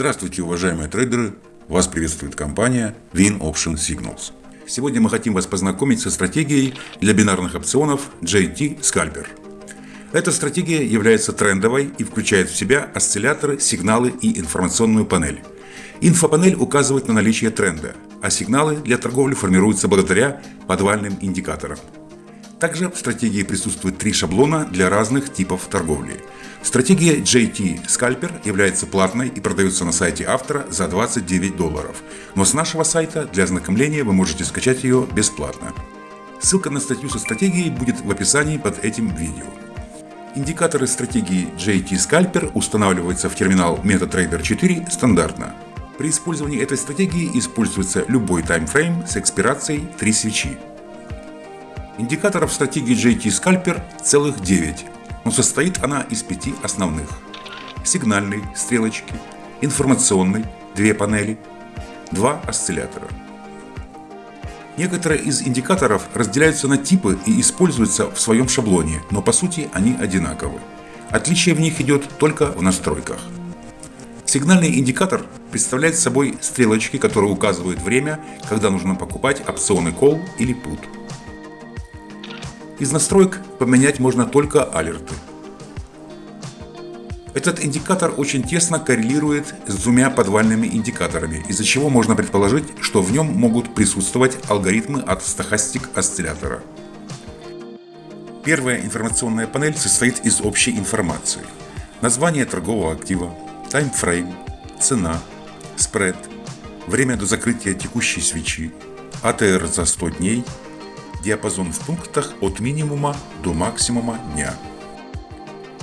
Здравствуйте, уважаемые трейдеры! Вас приветствует компания Win Option Signals. Сегодня мы хотим вас познакомить со стратегией для бинарных опционов JT Scalper. Эта стратегия является трендовой и включает в себя осцилляторы, сигналы и информационную панель. Инфопанель указывает на наличие тренда, а сигналы для торговли формируются благодаря подвальным индикаторам. Также в стратегии присутствует три шаблона для разных типов торговли – Стратегия JT Scalper является платной и продается на сайте автора за 29 долларов, но с нашего сайта для ознакомления вы можете скачать ее бесплатно. Ссылка на статью со стратегией будет в описании под этим видео. Индикаторы стратегии JT Scalper устанавливаются в терминал MetaTrader 4 стандартно. При использовании этой стратегии используется любой таймфрейм с экспирацией 3 свечи. Индикаторов стратегии JT Scalper целых 9, но состоит она из пяти основных. Сигнальной, стрелочки, информационной, две панели, два осциллятора. Некоторые из индикаторов разделяются на типы и используются в своем шаблоне, но по сути они одинаковы. Отличие в них идет только в настройках. Сигнальный индикатор представляет собой стрелочки, которые указывают время, когда нужно покупать опционы call или put. Из настроек поменять можно только алерты. Этот индикатор очень тесно коррелирует с двумя подвальными индикаторами, из-за чего можно предположить, что в нем могут присутствовать алгоритмы от стохастик осциллятора. Первая информационная панель состоит из общей информации. Название торгового актива, таймфрейм, цена, спред, время до закрытия текущей свечи, АТР за 100 дней, диапазон в пунктах от минимума до максимума дня.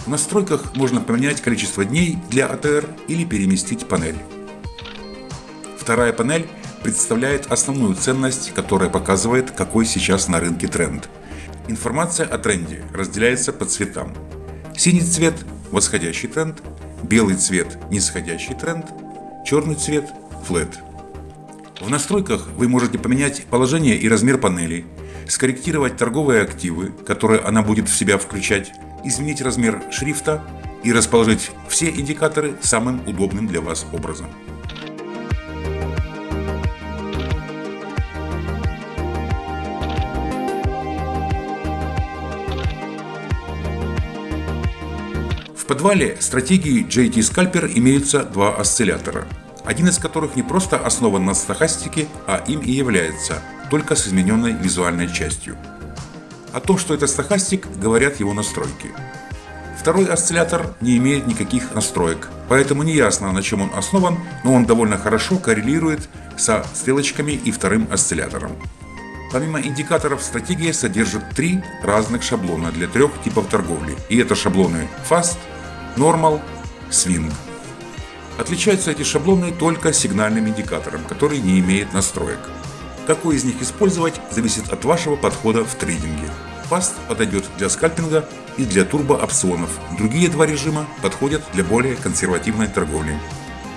В настройках можно поменять количество дней для АТР или переместить панель. Вторая панель представляет основную ценность, которая показывает, какой сейчас на рынке тренд. Информация о тренде разделяется по цветам. Синий цвет – восходящий тренд, белый цвет – нисходящий тренд, черный цвет – флет. В настройках вы можете поменять положение и размер панели, скорректировать торговые активы, которые она будет в себя включать, изменить размер шрифта и расположить все индикаторы самым удобным для вас образом. В подвале стратегии JT Scalper имеются два осциллятора, один из которых не просто основан на стохастике, а им и является – только с измененной визуальной частью. О том, что это стохастик, говорят его настройки. Второй осциллятор не имеет никаких настроек, поэтому не ясно, на чем он основан, но он довольно хорошо коррелирует со стрелочками и вторым осциллятором. Помимо индикаторов, стратегия содержит три разных шаблона для трех типов торговли. И это шаблоны Fast, Normal, Swing. Отличаются эти шаблоны только сигнальным индикатором, который не имеет настроек. Какой из них использовать, зависит от вашего подхода в трейдинге. Fast подойдет для скальпинга и для турбо-опционов. Другие два режима подходят для более консервативной торговли.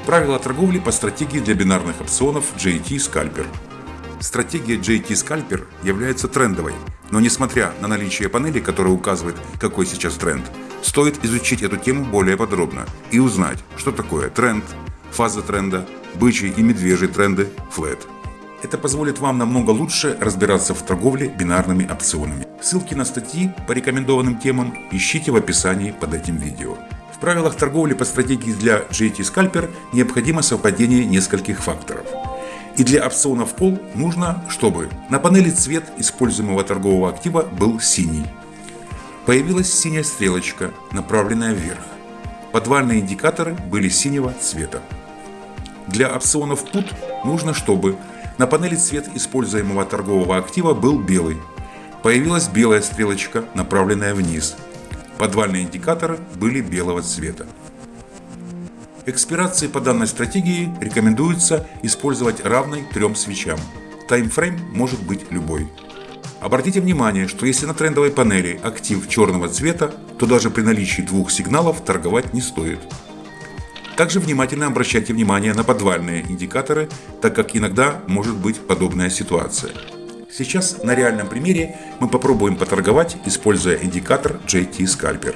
Правила торговли по стратегии для бинарных опционов JT Scalper. Стратегия JT Scalper является трендовой, но несмотря на наличие панели, которая указывает, какой сейчас тренд, стоит изучить эту тему более подробно и узнать, что такое тренд, фаза тренда, бычий и медвежий тренды, флет. Это позволит вам намного лучше разбираться в торговле бинарными опционами. Ссылки на статьи по рекомендованным темам ищите в описании под этим видео. В правилах торговли по стратегии для JT Scalper необходимо совпадение нескольких факторов. И для опционов Call нужно, чтобы на панели цвет используемого торгового актива был синий. Появилась синяя стрелочка, направленная вверх. Подвальные индикаторы были синего цвета. Для опционов Put нужно, чтобы на панели цвет используемого торгового актива был белый. Появилась белая стрелочка, направленная вниз. Подвальные индикаторы были белого цвета. Экспирации по данной стратегии рекомендуется использовать равной трем свечам. Таймфрейм может быть любой. Обратите внимание, что если на трендовой панели актив черного цвета, то даже при наличии двух сигналов торговать не стоит. Также внимательно обращайте внимание на подвальные индикаторы, так как иногда может быть подобная ситуация. Сейчас на реальном примере мы попробуем поторговать, используя индикатор JT Scalper.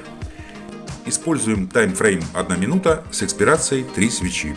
Используем таймфрейм 1 минута с экспирацией 3 свечи.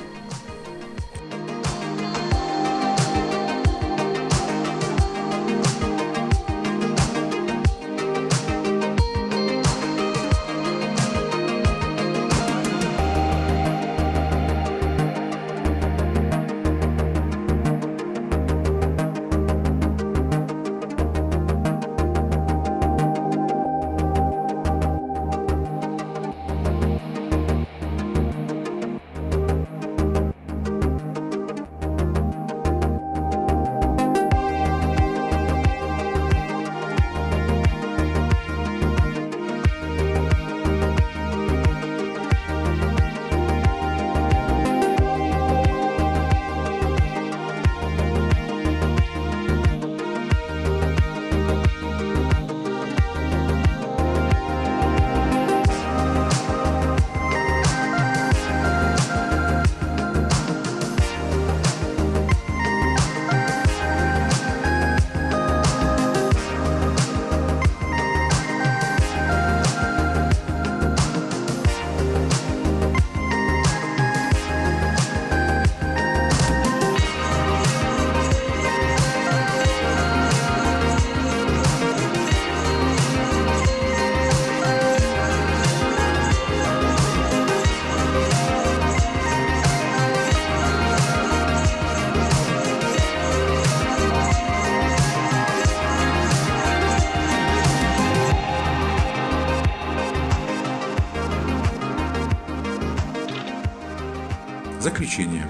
Заключение.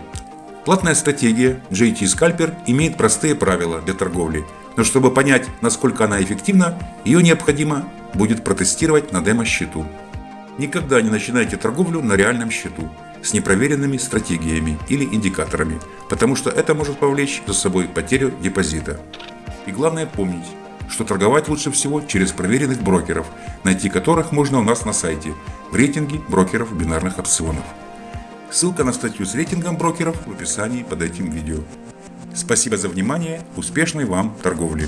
Платная стратегия JT Scalper имеет простые правила для торговли, но чтобы понять, насколько она эффективна, ее необходимо будет протестировать на демо-счету. Никогда не начинайте торговлю на реальном счету с непроверенными стратегиями или индикаторами, потому что это может повлечь за собой потерю депозита. И главное помнить, что торговать лучше всего через проверенных брокеров, найти которых можно у нас на сайте в рейтинге брокеров бинарных опционов. Ссылка на статью с рейтингом брокеров в описании под этим видео. Спасибо за внимание, успешной вам торговли!